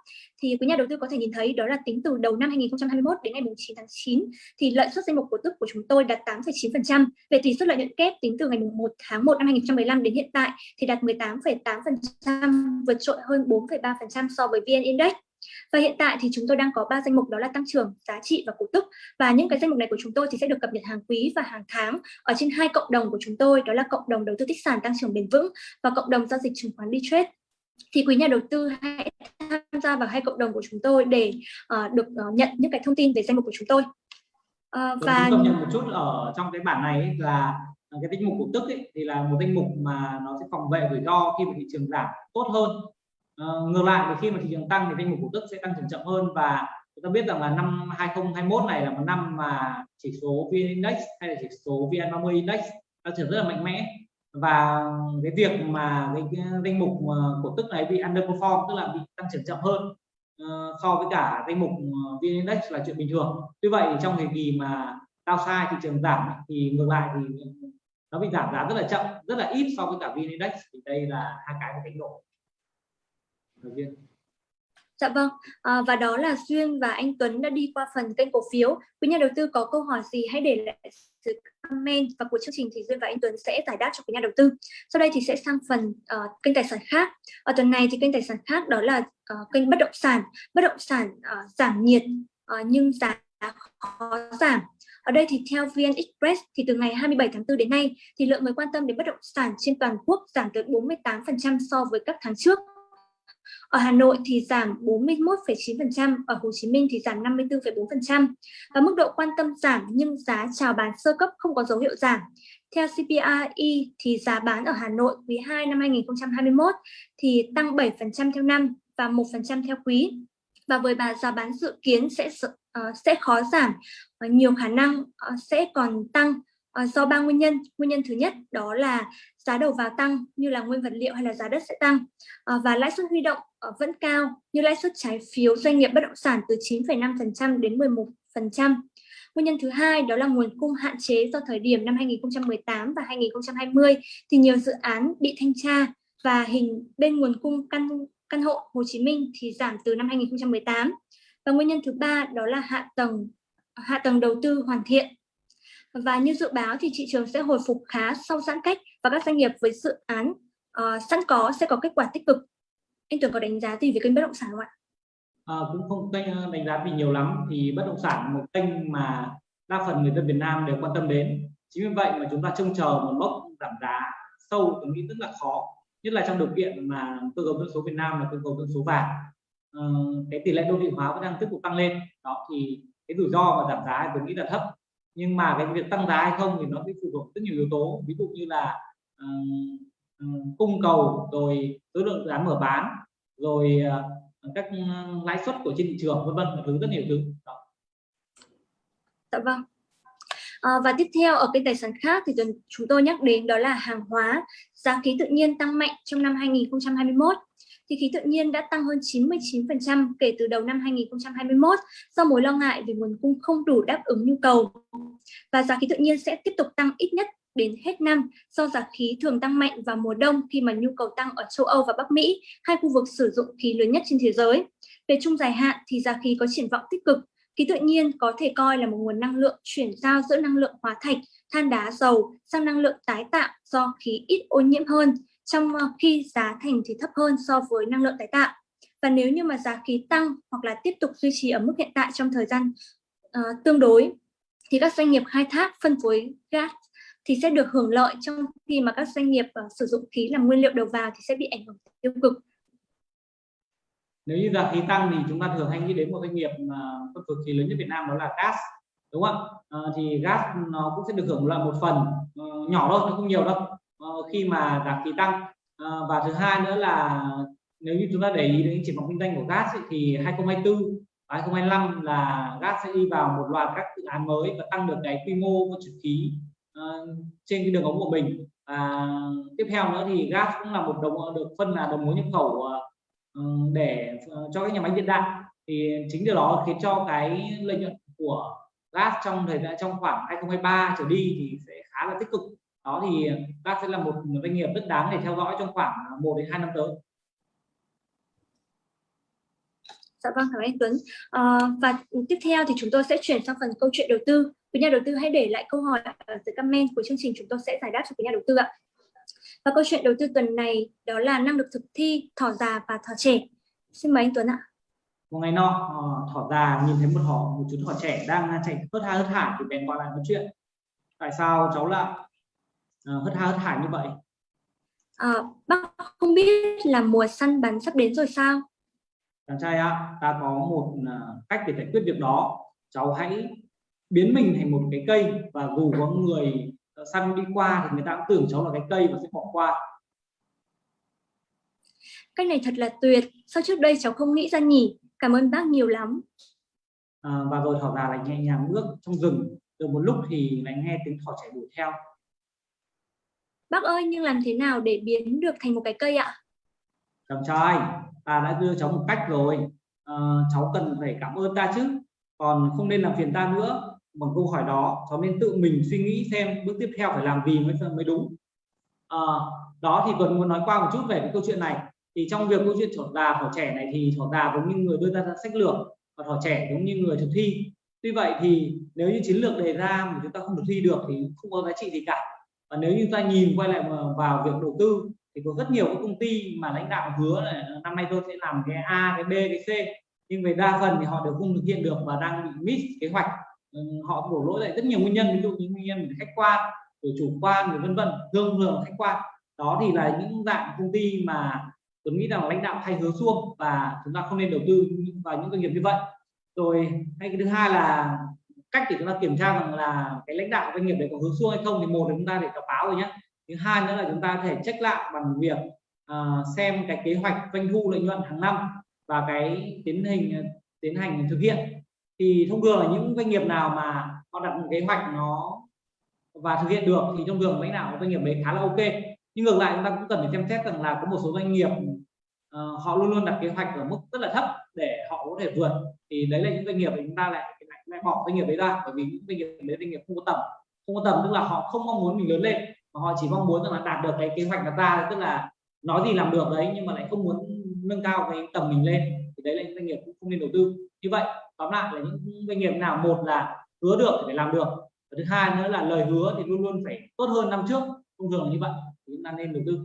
thì quý nhà đầu tư có thể nhìn thấy đó là tính từ đầu năm 2021 đến ngày 9 tháng 9 thì lợi suất danh mục cổ tức của chúng tôi đạt 8,9%. Về tỷ suất lợi nhuận kép tính từ ngày 1 tháng 1 năm 2015 đến hiện tại thì đạt 18,8%, vượt trội hơn 4,3% so với VN Index. Và hiện tại thì chúng tôi đang có ba danh mục đó là tăng trưởng, giá trị và cổ tức. Và những cái danh mục này của chúng tôi thì sẽ được cập nhật hàng quý và hàng tháng ở trên hai cộng đồng của chúng tôi, đó là cộng đồng đầu tư tích sản tăng trưởng bền vững và cộng đồng giao dịch chứng khoán đi trade thì quý nhà đầu tư hãy tham gia vào hai cộng đồng của chúng tôi để uh, được uh, nhận những cái thông tin về danh mục của chúng tôi. Uh, và cập nhật một chút ở trong cái bản này ấy là cái danh mục cổ tức ấy, thì là một danh mục mà nó sẽ phòng vệ rủi ro khi mà thị trường giảm tốt hơn. Uh, ngược lại thì khi mà thị trường tăng thì danh mục cổ tức sẽ tăng trưởng chậm hơn và chúng ta biết rằng là năm 2021 này là một năm mà chỉ số VN Index hay là chỉ số VN30 Index tăng trưởng rất là mạnh mẽ và cái việc mà cái, cái danh mục ờ, cổ tức này bị underperform tức là bị tăng trưởng chậm hơn uh, so với cả danh mục ờ, VN Index là chuyện bình thường. Tuy vậy trong thời kỳ mà sai thị trường giảm thì ngược lại thì nó bị giảm giá rất là chậm, rất là ít so với cả VN Index thì đây là hai cái cái đánh độ. Đầu tiên. Dạ vâng, à, và đó là Duyên và anh Tuấn đã đi qua phần kênh cổ phiếu. Quý nhà đầu tư có câu hỏi gì hãy để lại sự comment và của chương trình thì Duyên và anh Tuấn sẽ giải đáp cho quý nhà đầu tư. Sau đây thì sẽ sang phần uh, kênh tài sản khác. Ở tuần này thì kênh tài sản khác đó là uh, kênh bất động sản. Bất động sản uh, giảm nhiệt uh, nhưng giá khó giảm. Ở đây thì theo VN Express thì từ ngày 27 tháng 4 đến nay thì lượng người quan tâm đến bất động sản trên toàn quốc giảm tới 48% so với các tháng trước. Ở Hà Nội thì giảm 41,9%, ở Hồ Chí Minh thì giảm 54,4%. Và mức độ quan tâm giảm nhưng giá chào bán sơ cấp không có dấu hiệu giảm. Theo CPI thì giá bán ở Hà Nội quý 2 năm 2021 thì tăng 7% theo năm và 1% theo quý. Và với bà giá bán dự kiến sẽ ờ, sẽ khó giảm, và nhiều khả năng ờ, sẽ còn tăng Ờ, do ba nguyên nhân. Nguyên nhân thứ nhất đó là giá đầu vào tăng như là nguyên vật liệu hay là giá đất sẽ tăng à, và lãi suất huy động à, vẫn cao như lãi suất trái phiếu doanh nghiệp bất động sản từ 9,5% đến 11%. Nguyên nhân thứ hai đó là nguồn cung hạn chế do thời điểm năm 2018 và 2020 thì nhiều dự án bị thanh tra và hình bên nguồn cung căn căn hộ Hồ Chí Minh thì giảm từ năm 2018. Và nguyên nhân thứ ba đó là hạ tầng hạ tầng đầu tư hoàn thiện và như dự báo thì thị trường sẽ hồi phục khá sau giãn cách và các doanh nghiệp với dự án uh, sẵn có sẽ có kết quả tích cực. Anh Tuấn có đánh giá gì về kênh bất động sản không ạ? À, cũng không kênh ờ, đánh giá gì nhiều lắm thì bất động sản một kênh mà đa phần người dân Việt Nam đều quan tâm đến. Chính vì vậy mà chúng ta trông chờ một mốc giảm giá sâu tôi nghĩ rất là khó nhất là trong điều kiện mà cơ cấu dân số Việt Nam là cơ cấu dân số vàng à, cái tỷ lệ đô thị hóa vẫn đang tiếp tục tăng lên đó thì cái rủi ro và giảm giá tôi nghĩ là thấp nhưng mà cái việc tăng giá hay không thì nó sẽ phụ thuộc rất nhiều yếu tố ví dụ như là uh, cung cầu rồi số lượng dự án mở bán rồi uh, các ừ, lãi suất của trên thị trường vân vân thứ rất nhiều thứ đó. Dạ vâng. À, và tiếp theo ở cái tài sản khác thì chúng tôi nhắc đến đó là hàng hóa giá khí tự nhiên tăng mạnh trong năm 2021 thì khí tự nhiên đã tăng hơn 99% kể từ đầu năm 2021 do mối lo ngại về nguồn cung không đủ đáp ứng nhu cầu. Và giá khí tự nhiên sẽ tiếp tục tăng ít nhất đến hết năm do giá khí thường tăng mạnh vào mùa đông khi mà nhu cầu tăng ở châu Âu và Bắc Mỹ, hai khu vực sử dụng khí lớn nhất trên thế giới. Về trung dài hạn thì giá khí có triển vọng tích cực. Khí tự nhiên có thể coi là một nguồn năng lượng chuyển giao giữa năng lượng hóa thạch, than đá, dầu sang năng lượng tái tạo do khí ít ô nhiễm hơn trong ờ, khi giá thành thì thấp hơn so với năng lượng tái tạo. Và nếu như mà giá khí tăng hoặc là tiếp tục duy trì ở mức hiện tại trong thời gian uh, tương đối thì các doanh nghiệp khai thác phân phối gas thì sẽ được hưởng lợi trong khi mà các doanh nghiệp uh, sử dụng khí làm nguyên liệu đầu vào thì sẽ bị ảnh hưởng tiêu cực. nếu như giá khí tăng thì chúng ta thường hay nghĩ đến một doanh nghiệp mà phân phối khí lớn nhất Việt Nam đó là gas đúng không à, thì gas nó cũng sẽ được hưởng lợi một phần uh, nhỏ thôi nó không nhiều đâu khi mà giá khí tăng. Ờ, và thứ hai nữa là nếu như chúng ta để ý đến triển vọng kinh doanh của gas ấy, thì 2024 và 2025 là gas sẽ đi vào một loạt các dự án mới và tăng được cái quy mô vận chuyển khí uh, ờ, trên cái đường ống của mình. Và tiếp theo nữa thì gas cũng là một đồng được phân là đồng mối nhập khẩu uh, để uh, cho các nhà máy hiện đại. Thì chính điều đó khiến cho cái lợi nhuận của gas trong thời gian trong khoảng 2023 trở đi thì sẽ khá là tích cực đó thì gas sẽ là một doanh nghiệp rất đáng để theo dõi trong khoảng 1 đến 2 năm tới Dạ vâng, cảm ơn anh Tuấn. À, và tiếp theo thì chúng tôi sẽ chuyển sang phần câu chuyện đầu tư. Quý nhà đầu tư hãy để lại câu hỏi ở dưới comment của chương trình chúng tôi sẽ giải đáp cho quý nhà đầu tư ạ. Và câu chuyện đầu tư tuần này đó là năng lực thực thi, thỏ già và thỏ trẻ. Xin mời anh Tuấn ạ. Một ngày nọ, ờ, thỏ già nhìn thấy một thỏ một chú thỏ trẻ đang chạy hớt ha hớt hải thì bèn gọi lại nói chuyện. Tại sao cháu lại hớt ha hớt hải như vậy? À, bác không biết là mùa săn bắn sắp đến rồi sao? chàng trai ạ ta có một à, cách để giải quyết việc đó. Cháu hãy biến mình thành một cái cây và dù có người săn đi qua thì người ta cũng tưởng cháu là cái cây và sẽ bỏ qua. Cách này thật là tuyệt. Sao trước đây cháu không nghĩ ra nhỉ? Cảm ơn bác nhiều lắm. À, và rồi thỏ già lại nhẹ nhàng bước trong rừng. Được một lúc thì lại nghe tiếng thỏ chạy đuổi theo bác ơi nhưng làm thế nào để biến được thành một cái cây ạ? Chồng trai ta đã đưa cháu một cách rồi. À, cháu cần phải cảm ơn ta chứ. Còn không nên làm phiền ta nữa. Bằng câu hỏi đó cháu nên tự mình suy nghĩ xem bước tiếp theo phải làm gì mới mới đúng. À, đó thì tuấn muốn nói qua một chút về cái câu chuyện này. Thì trong việc câu chuyện thỏ già thỏ trẻ này thì thỏ già giống như người đưa ra sách lược và thỏ trẻ giống như người thực thi. Tuy vậy thì nếu như chiến lược đề ra mà chúng ta không thực thi được thì không có giá trị gì cả và nếu như ta nhìn quay lại vào việc đầu tư, thì có rất nhiều các công ty mà lãnh đạo hứa là năm nay tôi sẽ làm cái A, cái B, cái C. Nhưng về đa phần thì họ đều không thực hiện được và đang bị miss kế hoạch. Ừ, họ đổ lỗi lại rất nhiều nguyên nhân, ví dụ như nguyên nhân khách quan, rồi chủ quan, rồi vân vân thường thường khách quan. Đó thì là những dạng công ty mà tôi nghĩ rằng lãnh đạo hay hứa xuông và chúng ta không nên đầu tư vào những doanh nghiệp như vậy. Rồi, hay cái thứ hai là cách để chúng ta kiểm tra rằng là cái lãnh đạo doanh nghiệp đấy có hướng xuông hay không thì một là chúng ta để đọc báo rồi nhé thứ hai nữa là chúng ta có thể check lại bằng việc uh, xem cái kế hoạch doanh thu lợi nhuận hàng năm và cái tiến hình ờ, tiến hành thực hiện. Thì thông thường là những doanh nghiệp nào mà họ đặt một kế hoạch nó và thực hiện được thì thông thường lãnh đạo doanh nghiệp đấy khá là ok. Nhưng ngược lại chúng ta cũng cần phải xem xét rằng là có một số doanh nghiệp uh, họ luôn luôn đặt kế hoạch ở mức rất là thấp để họ có thể vượt. Thì đấy là những doanh nghiệp chúng ta lại lại, bỏ doanh nghiệp đấy ra bởi vì những doanh nghiệp đấy doanh nghiệp không có tầm. Không có tầm tức là họ không mong muốn mình lớn lên mà họ chỉ mong muốn rằng là đạt được cái kế hoạch đặt ra tức là nói gì làm được đấy nhưng mà lại không muốn nâng cao cái tầm mình lên. Thì đấy là những doanh nghiệp cũng không nên đầu tư. Như vậy tóm lại là những doanh nghiệp nào một là hứa được thì phải làm được. Và thứ hai nữa là lời hứa thì luôn luôn phải tốt hơn năm trước. Thông thường là như vậy thì chúng ta nên đầu tư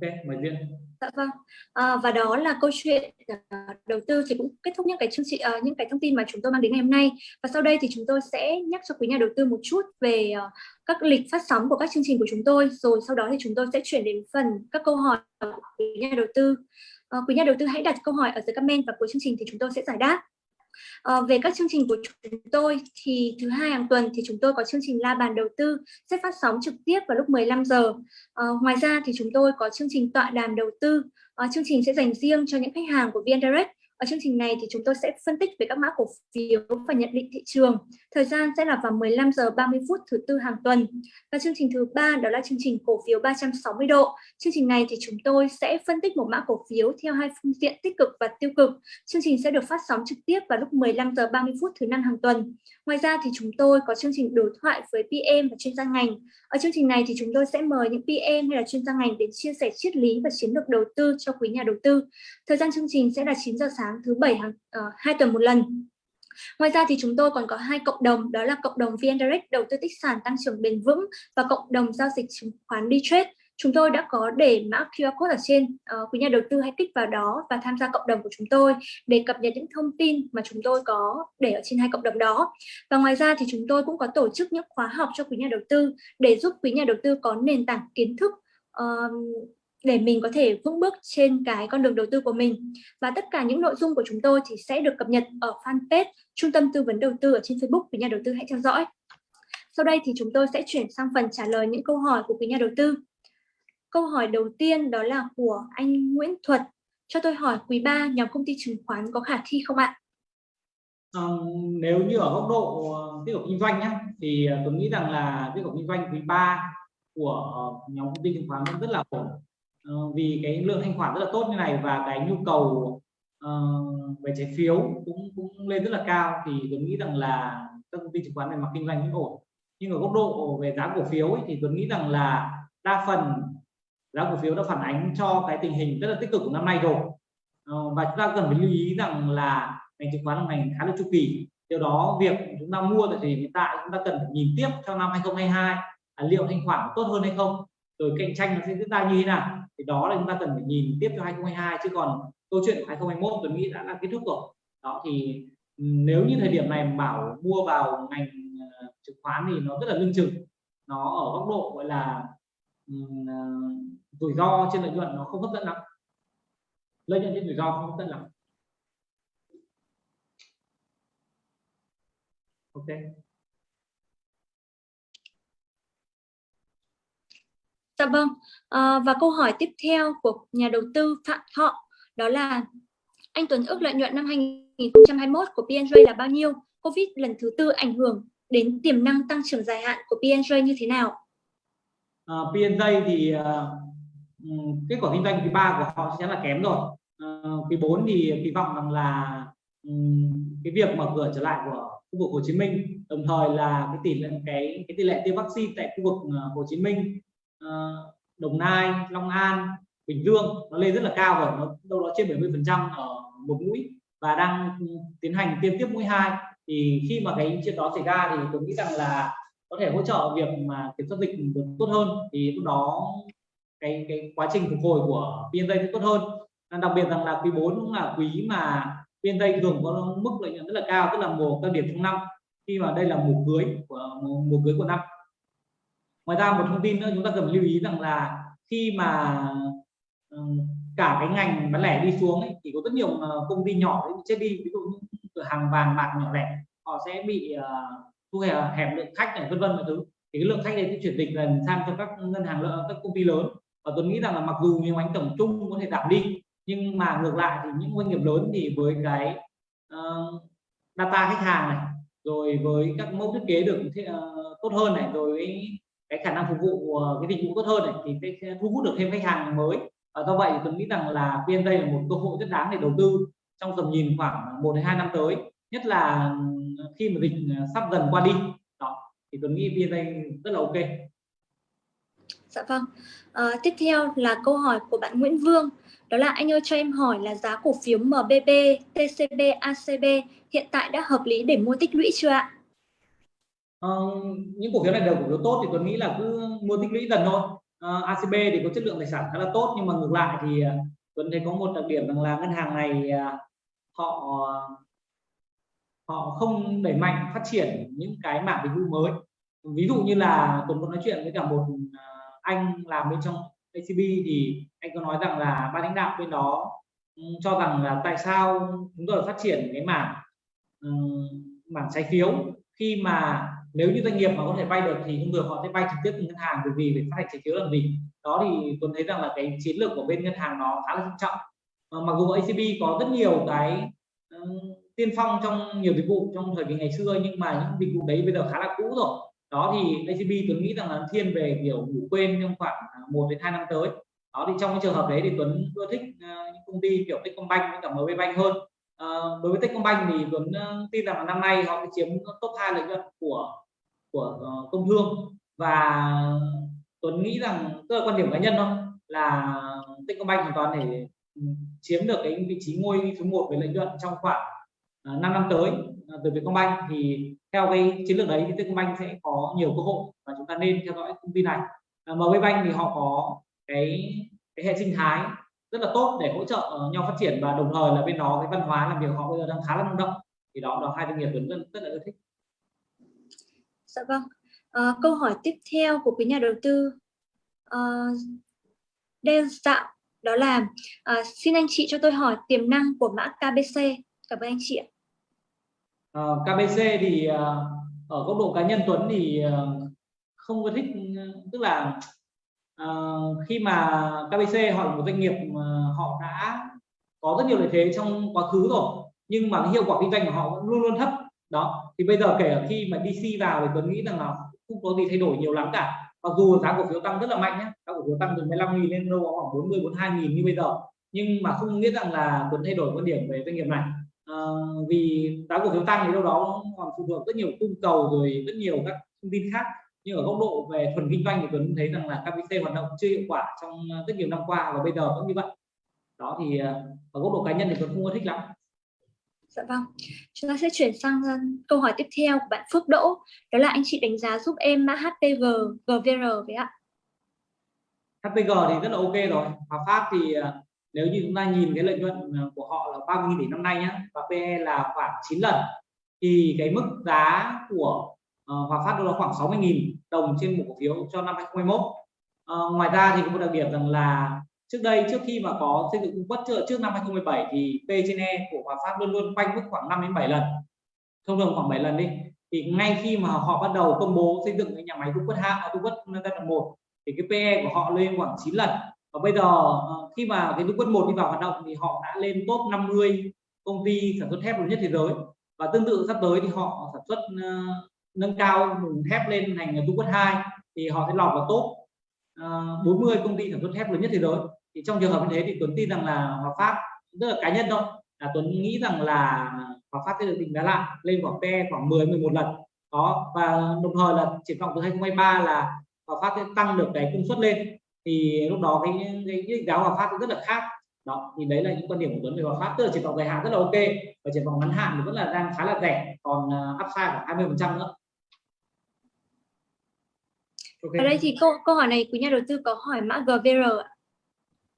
ok mời duyên. Dạ vâng. À, và đó là câu chuyện à, đầu tư thì cũng kết thúc những cái chương trình uh, những cái thông tin mà chúng tôi mang đến ngày hôm nay. Và sau đây thì chúng tôi sẽ nhắc cho quý nhà đầu tư một chút về uh, các lịch phát sóng của các chương trình của chúng tôi. Rồi sau đó thì chúng tôi sẽ chuyển đến phần các câu hỏi của quý nhà đầu tư. Uh, quý nhà đầu tư hãy đặt câu hỏi ở dưới comment và cuối chương trình thì chúng tôi sẽ giải đáp. À, về các chương trình của chúng tôi thì thứ hai hàng tuần thì chúng tôi có chương trình la bàn đầu tư sẽ phát sóng trực tiếp vào lúc 15 giờ. À, ngoài ra thì chúng tôi có chương trình tọa đàm đầu tư. À, chương trình sẽ dành riêng cho những khách hàng của VN Direct ở chương trình này thì chúng tôi sẽ phân tích về các mã cổ phiếu và nhận định thị trường. Thời gian sẽ là vào 15 giờ 30 phút thứ tư hàng tuần. Và chương trình thứ ba đó là chương trình cổ phiếu 360 độ. Chương trình này thì chúng tôi sẽ phân tích một mã cổ phiếu theo hai phương diện tích cực và tiêu cực. Chương trình sẽ được phát sóng trực tiếp vào lúc 15 giờ 30 phút thứ năm hàng tuần. Ngoài ra thì chúng tôi có chương trình đối thoại với PM và chuyên gia ngành. Ở chương trình này thì chúng tôi sẽ mời những PM hay là chuyên gia ngành đến chia sẻ triết lý và chiến lược đầu tư cho quý nhà đầu tư. Thời gian chương trình sẽ là 9 giờ sáng thứ bảy hàng uh, hai tuần một lần. Ngoài ra thì chúng tôi còn có hai cộng đồng, đó là cộng đồng VN Direct đầu tư tích sản tăng trưởng bền vững và cộng đồng giao dịch chứng khoán đi trade. Chúng tôi đã có để mã QR code ở trên, uh, quý nhà đầu tư hãy kích vào đó và tham gia cộng đồng của chúng tôi để cập nhật những thông tin mà chúng tôi có để ở trên hai cộng đồng đó. Và ngoài ra thì chúng tôi cũng có tổ chức những khóa học cho quý nhà đầu tư để giúp quý nhà đầu tư có nền tảng kiến thức uh, để mình có thể vững bước trên cái con đường đầu tư của mình. Và tất cả những nội dung của chúng tôi thì sẽ được cập nhật ở fanpage Trung tâm Tư vấn Đầu tư ở trên Facebook. Quý nhà đầu tư hãy theo dõi. Sau đây thì chúng tôi sẽ chuyển sang phần trả lời những câu hỏi của quý nhà đầu tư. Câu hỏi đầu tiên đó là của anh Nguyễn Thuật. Cho tôi hỏi quý 3 nhóm công ty chứng khoán có khả thi không ạ? À, nếu như ở góc độ ờ, tiếp tục kinh doanh nhé thì ờ, tôi nghĩ rằng là tiếp tục kinh doanh quý 3 của nhóm công ty chứng khoán vẫn rất là ổn uh, vì cái lượng thanh khoản rất là tốt như này và cái nhu cầu uh, về trái phiếu cũng cũng lên rất là cao thì tôi nghĩ rằng là các công ty chứng khoán về mặt kinh doanh cũng ổn. Nhưng ở góc độ về giá cổ phiếu ấy, thì tôi nghĩ rằng là đa phần giá cổ phiếu đã phản ánh cho cái tình hình rất là tích cực của năm nay rồi. Uh, và chúng ta cần phải lưu ý rằng là ngành chứng khoán là ngành khá là chu kỳ. Điều đó việc chúng ta mua thì hiện tại chúng ta cần phải nhìn tiếp theo năm 2022 à, liệu thanh khoản tốt hơn hay không rồi cạnh tranh nó sẽ diễn ra như thế nào? Thì đó là chúng ta cần phải nhìn tiếp cho 2022 chứ còn câu chuyện của 2021 tôi nghĩ đã là kết thúc rồi. Đó, thì nếu như thời điểm này bảo mua vào ngành ờ, chứng khoán thì nó rất là lưng chừng. Nó ở góc độ gọi là ờ, rủi ro trên lợi nhuận nó không hấp dẫn lắm. Lợi nhuận trên rủi ro không hấp dẫn lắm. Ok. Dạ vâng, à, và câu hỏi tiếp theo của nhà đầu tư Phạm Thọ đó là anh Tuấn ước lợi nhuận năm 2021 của PNJ là bao nhiêu? Covid lần thứ tư ảnh hưởng đến tiềm năng tăng trưởng dài hạn của PNJ như thế nào? Ờ, à, PNJ thì uh, kết quả kinh doanh quý 3 của họ sẽ là kém rồi. Uh, quý 4 thì kỳ vọng rằng là um, cái việc mở cửa trở lại của khu vực Hồ Chí Minh đồng thời là cái tỷ lệ cái cái tỷ lệ tiêm vaccine tại khu vực Hồ Chí Minh Ờ, Đồng Nai, Long An, Bình Dương nó lên rất là cao rồi, nó đâu đó trên 70 phần trăm ở một mũi và đang tiến hành tiêm tiếp mũi hai. Thì khi mà cái chuyện đó xảy ra thì tôi nghĩ rằng là có thể hỗ trợ việc mà kiểm soát dịch được tốt hơn. Thì lúc đó cái cái quá trình phục hồi của PNJ sẽ tốt hơn. Đặc biệt rằng là quý 4 cũng là quý mà PNJ thường có mức lợi nhuận rất là cao, tức là mùa cao điểm trong năm. Khi mà đây là mùa cưới của mùa cưới của năm ngoài ra một thông tin nữa chúng ta cần lưu ý rằng là khi mà ờ, cả cái ngành bán lẻ đi xuống ấy, thì có rất nhiều ờ, công ty nhỏ chết đi. Ví dụ như cửa hàng vàng bạc nhỏ lẻ họ sẽ bị ờ, thu hẹp, hẹp lượng khách này vân vân mọi thứ. Thì cái lượng khách này sẽ chuyển dịch dần sang cho các ngân hàng lợi các công ty lớn. Và tôi nghĩ rằng là mặc dù nhiều ánh tổng chung có thể giảm đi nhưng mà ngược lại thì những doanh nghiệp lớn thì với cái uh, data khách hàng này rồi với các mẫu thiết kế được uh, tốt hơn này rồi cái khả năng phục vụ ờ, cái dịch vụ tốt hơn này thì sẽ thu hút được thêm khách hàng mới và do vậy tôi nghĩ rằng là PNJ là một cơ hội rất đáng để đầu tư trong tầm nhìn khoảng 1 đến 2 năm tới nhất là khi mà dịch ờ, sắp dần qua đi đó thì tôi nghĩ PNJ rất là ok Dạ vâng. À, tiếp theo là câu hỏi của bạn Nguyễn Vương. Đó là anh ơi cho em hỏi là giá cổ phiếu MBB, TCB, ACB hiện tại đã hợp lý để mua tích lũy chưa ạ? Uh, những cổ phiếu này đều cổ phiếu tốt thì tôi nghĩ là cứ mua tích lũy dần thôi. Ờ, uh, ACB thì có chất lượng tài sản khá là tốt nhưng mà ngược lại thì uh, Tuấn thấy có một đặc điểm rằng là ngân hàng này uh, họ họ không đẩy mạnh phát triển những cái mảng dịch vụ mới. Ví dụ như là Tuấn có nói chuyện với cả một anh làm bên trong ACB thì anh có nói rằng là ban lãnh đạo bên đó ừ, cho rằng là tại sao chúng tôi phát triển cái mảng mảng trái phiếu khi mà nếu như doanh nghiệp mà có thể vay được thì không được họ sẽ vay trực tiếp từ ngân hàng bởi vì phải phát hành trái phiếu làm gì. Đó thì tôi thấy rằng là cái chiến lược của bên ngân hàng nó khá là quan trọng. À, mặc dù ACB có rất nhiều cái uh, tiên phong trong nhiều dịch vụ trong thời kỳ ngày xưa nhưng mà những dịch vụ đấy bây giờ khá là cũ rồi. Đó thì ACB tôi nghĩ rằng là thiên về kiểu ngủ quên trong khoảng à, 1 đến 2 năm tới. Đó thì trong cái trường hợp đấy thì Tuấn ưa thích uh, những công ty kiểu Techcombank với cả MB Bank hơn. À, đối với Techcombank thì Tuấn tin rằng là năm nay họ sẽ chiếm top 2 lợi nhuận của của ờ, công thương. Và Tuấn nghĩ rằng tức là quan điểm cá nhân thôi là Techcombank hoàn toàn để ừ, chiếm được cái vị trí ngôi số 1 về lợi nhuận trong khoảng ờ, 5 năm tới ờ, từ Vietcombank thì theo cái chiến lược đấy thì Techcombank sẽ có nhiều cơ hội và chúng ta nên theo dõi công ty này. Uh, MB Bank thì họ có cái cái hệ sinh thái rất là tốt để hỗ trợ nhau phát triển và đồng thời là bên đó cái văn hóa làm việc họ bây giờ đang khá là năng động. Thì đó là hai doanh nghiệp Tuấn rất là ưa thích. Dạ vâng. À, câu hỏi tiếp theo của quý nhà đầu tư. Ờ, à, đen dạo đó là à, xin anh chị cho tôi hỏi tiềm năng của mã KBC cảm ơn anh chị ạ. Ờ, à, KBC thì ở góc độ cá nhân Tuấn thì không có thích tức là à, khi mà KBC họ là một doanh nghiệp họ đã có rất nhiều lợi thế trong quá khứ rồi nhưng mà hiệu quả kinh doanh của họ vẫn luôn luôn thấp. Đó thì bây giờ kể cả khi mà DC vào thì Tuấn nghĩ rằng là không có gì thay đổi nhiều lắm cả. Mặc dù giá cổ phiếu tăng rất là mạnh nhé giá cổ phiếu tăng từ 15 nghìn lên đâu khoảng 40 42 nghìn như bây giờ. Nhưng mà không nghĩa rằng là Tuấn thay đổi quan điểm về doanh nghiệp này. À, vì giá cổ phiếu tăng thì đâu đó còn phụ thuộc rất nhiều cung cầu rồi rất nhiều các thông tin khác. Nhưng ở góc độ về thuần kinh doanh thì Tuấn thấy rằng là KBC hoạt động chưa hiệu quả trong rất nhiều năm qua và bây giờ vẫn như vậy. Đó thì ờ, ở góc độ cá nhân thì Tuấn không có thích lắm. Dạ vâng. Chúng ta sẽ chuyển sang câu hỏi tiếp theo của bạn Phước Đỗ. Đó là anh chị đánh giá giúp em mã HPG, GVR với ạ. HPG thì rất là ok rồi. Hòa Phát thì ờ, nếu như chúng ta nhìn cái lợi nhuận ờ, của họ là 30 tỷ năm nay nhé và PE là khoảng 9 lần thì cái mức giá của uh, Hòa Phát là khoảng 60.000 đồng trên một cổ phiếu cho năm 2021. Uh, ngoài ra thì có một đặc điểm rằng là trước đây trước khi mà có xây dựng cung quất trước, trước năm 2017 thì P trên E của Hòa Phát luôn luôn quanh mức khoảng 5 đến 7 lần. Thông thường khoảng 7 lần đi. Thì ngay khi mà họ bắt đầu công bố xây dựng cái nhà máy cung quất hai cung quất giai đoạn một thì cái PE của họ lên khoảng 9 lần. Và bây giờ ờ, khi mà cái cung quất một đi vào hoạt động thì họ đã lên top 50 công ty sản xuất thép lớn nhất thế giới. Và tương tự sắp tới thì họ sản xuất uh, nâng cao thép lên thành cung quất 2 thì họ sẽ lọt vào top ờ, uh, 40 công ty sản xuất thép lớn nhất thế giới thì trong trường hợp như thế thì Tuấn tin rằng là Hòa Phát rất là cá nhân thôi là Tuấn nghĩ rằng là Hòa Phát sẽ được định giá lại lên khoảng PE khoảng 10 11 lần. Đó và đồng thời là triển vọng từ 2023 là Hòa Phát sẽ tăng được cái công suất lên. Thì lúc đó cái cái, định giá Hòa Phát rất là khác. Đó thì đấy là những quan điểm của Tuấn về Hòa Phát. Tức là triển vọng dài hạn rất là ok và triển vọng ngắn hạn thì vẫn là đang khá là rẻ còn à, upside khoảng 20 phần trăm nữa. Okay. ở đây thì câu câu hỏi này của nhà đầu tư có hỏi mã GVR ạ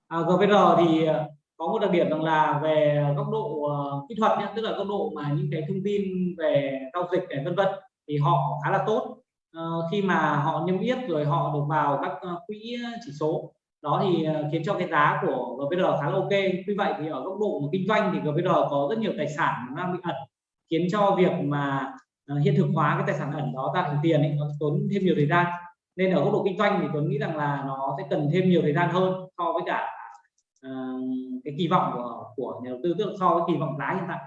à, GVR thì ờ, có một đặc điểm rằng là về góc độ uh, kỹ thuật nhé tức là góc độ mà những cái thông tin về giao dịch này vân vân thì họ khá là tốt. Uh, khi mà họ niêm yết rồi họ được vào các uh, quỹ chỉ số đó thì uh, khiến cho cái giá của GVR khá là ok. Tuy vậy thì ở góc độ mà kinh doanh thì GVR có rất nhiều tài sản đang bị ẩn khiến cho việc mà uh, hiện thực hóa cái tài sản ẩn đó ra thành tiền ấy, nó tốn thêm nhiều thời gian. Nên ở góc độ kinh doanh thì tôi nghĩ rằng là nó sẽ cần thêm nhiều thời gian hơn so với cả uh, cái kỳ vọng của của nhà đầu tư tức so với kỳ vọng giá hiện tại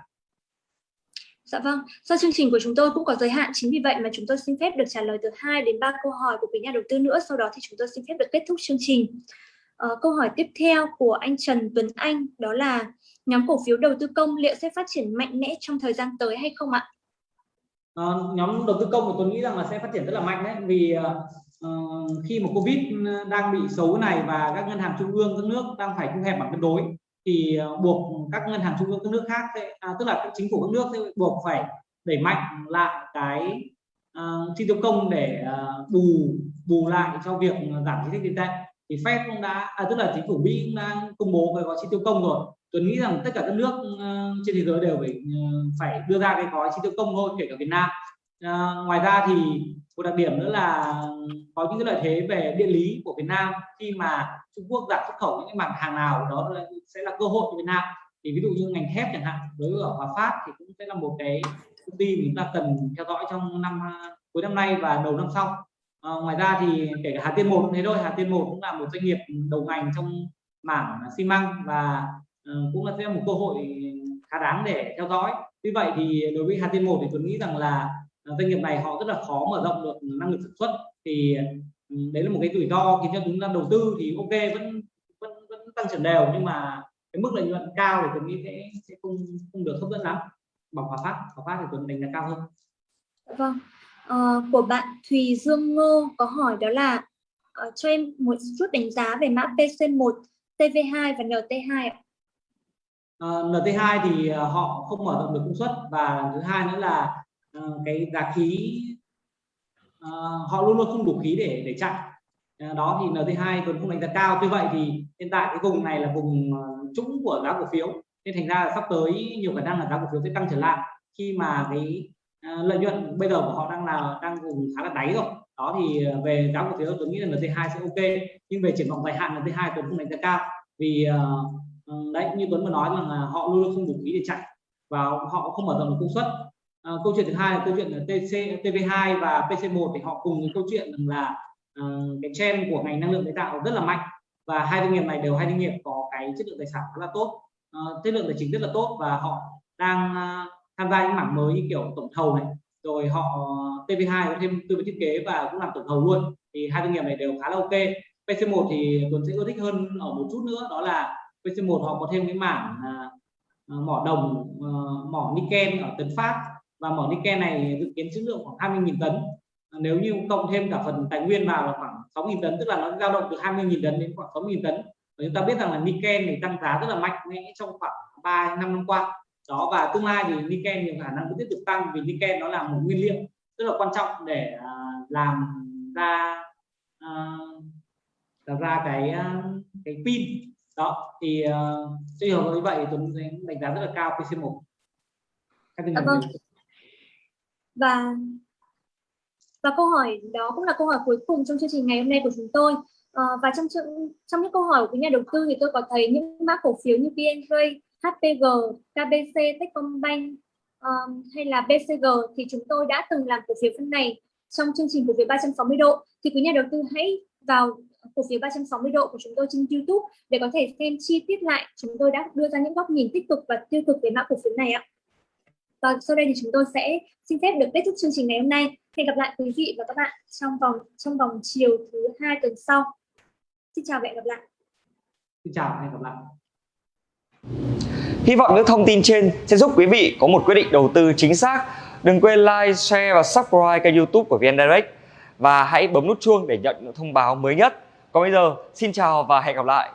Dạ vâng, do chương trình của chúng tôi cũng có giới hạn, chính vì vậy mà chúng tôi xin phép được trả lời từ 2 đến 3 câu hỏi của quý nhà đầu tư nữa, sau đó thì chúng tôi xin phép được kết thúc chương trình. À, câu hỏi tiếp theo của anh Trần Tuấn Anh đó là nhóm cổ phiếu đầu tư công liệu sẽ phát triển mạnh mẽ trong thời gian tới hay không ạ? À, nhóm đầu tư công của tôi nghĩ rằng là sẽ phát triển rất là mạnh đấy vì uh, khi mà covid ừ, đang bị xấu này và các ngân hàng trung ương các nước đang phải thu hẹp bằng cân đối thì uh, buộc các ngân hàng trung ương các nước khác sẽ, à, tức là các chính phủ các nước sẽ buộc phải đẩy mạnh lại cái uh, chi tiêu công để uh, bù bù lại cho việc giảm chính sách tiền tệ. Thì Fed cũng đã à, tức là chính phủ Mỹ cũng đang công bố về gói chi tiêu công rồi. Tôi nghĩ rằng tất cả các nước uh, trên thế giới đều phải uh, phải đưa ra cái gói chi tiêu công thôi kể cả Việt Nam. Uh, ngoài ra thì một đặc điểm nữa là có những cái lợi thế về địa lý của Việt Nam. Khi mà Trung Quốc giảm xuất khẩu những mặt hàng nào đó sẽ là cơ hội cho Việt Nam. Thì ví dụ như ngành thép chẳng hạn đối với ở Hòa Phát thì cũng sẽ là một cái công ty mà chúng ta cần theo dõi trong năm cuối năm nay và đầu năm sau. À, ngoài ra thì kể cả Hà Tiên một thế thôi. Hà Tiên một cũng là một doanh nghiệp đầu ngành trong mảng xi măng và uh, cũng là sẽ một cơ hội khá đáng để theo dõi. Vì vậy thì đối với Hà Tiên một thì tôi nghĩ rằng là doanh nghiệp này họ rất là khó mở rộng được năng lực sản xuất. Thì ừ, đấy là một cái rủi ro khiến cho chúng ta đầu tư thì ok vẫn vẫn vẫn tăng trưởng đều nhưng mà cái mức lợi nhuận cao thì tôi nghĩ sẽ sẽ không không được hấp dẫn lắm. Bằng hòa phát hòa phát thì tôi đánh giá cao hơn. Vâng. À, của bạn Thùy Dương Ngô có hỏi đó là uh, cho em một chút đánh giá về mã PC1 TV2 và NT2 ạ. Uh, NT2 thì họ không mở rộng được công suất và thứ hai nữa là uh, cái giá khí uh, họ luôn luôn không đủ khí để để chạy. Uh, đó thì NT2 vẫn không đánh giá cao. Tuy vậy thì hiện tại cái vùng này là vùng trũng của giá cổ phiếu. Nên thành ra là sắp tới nhiều khả năng là giá cổ phiếu sẽ tăng trở lại khi mà cái uh, lợi nhuận bây giờ của họ đang là đang vùng khá là đáy rồi. Đó thì về giá cổ phiếu tôi nghĩ là NT2 sẽ ok. Nhưng về triển vọng dài hạn NT2 tôi không đánh giá cao. Vì uh, đấy như Tuấn vừa nói là họ luôn luôn không đủ khí để chạy và họ không mở rộng được công suất à, câu chuyện thứ hai là câu chuyện là TC TV2 và PC1 thì họ cùng với câu chuyện là uh, cái trend của ngành năng lượng tái tạo rất là mạnh và hai doanh nghiệp này đều hai doanh nghiệp có cái chất lượng tài sản rất là tốt. Uh, chất lượng tài chính rất là tốt và họ đang uh, tham gia những mảng mới như kiểu tổng thầu này rồi họ TV2 có thêm tư vấn thiết kế và cũng làm tổng thầu luôn. Thì hai doanh nghiệp này đều khá là ok. PC1 thì Tuấn sẽ ưa thích hơn ở một chút nữa đó là PC1 họ có thêm cái mảng uh, mỏ đồng uh, mỏ niken ở Tấn Phát và mỏ niken này dự kiến trữ lượng khoảng 20.000 tấn. Nếu như cộng thêm cả phần tài nguyên vào là khoảng 6.000 tấn tức là nó dao động từ 20.000 tấn đến khoảng 60.000 tấn. Và chúng ta biết rằng là niken thì tăng giá rất là mạnh mẽ trong khoảng 3 năm năm qua. Đó và tương lai thì niken nhiều khả năng vẫn tiếp tục tăng vì niken nó là một nguyên liệu rất là quan trọng để uh, làm ra uh, làm ra cái uh, cái pin. Đó thì uh, trường hợp như vậy Tuấn đánh giá rất là cao PC1 các à, vâng và và câu hỏi đó cũng là câu hỏi cuối cùng trong chương trình ngày hôm nay của chúng tôi. À, và trong trong những câu hỏi của nhà đầu tư thì tôi có thấy những mã cổ phiếu như VNG, HPG, KBC, Techcombank um, hay là BCG thì chúng tôi đã từng làm cổ phiếu phân này trong chương trình cổ phiếu 360 độ. Thì quý nhà đầu tư hãy vào cổ phiếu 360 độ của chúng tôi trên YouTube để có thể xem chi tiết lại. Chúng tôi đã đưa ra những góc nhìn tích cực và tiêu cực về mã cổ phiếu này ạ. Và sau đây thì chúng tôi sẽ xin phép được kết thúc chương trình ngày hôm nay. Hẹn gặp lại quý vị và các bạn trong vòng trong vòng chiều thứ hai tuần sau. Xin chào và hẹn gặp lại. Xin chào và hẹn gặp lại. Hy vọng những thông tin trên sẽ giúp quý vị có một quyết định đầu tư chính xác. Đừng quên like, share và subscribe kênh youtube của VN Direct và hãy bấm nút chuông để nhận những thông báo mới nhất. Còn bây giờ, xin chào và hẹn gặp lại.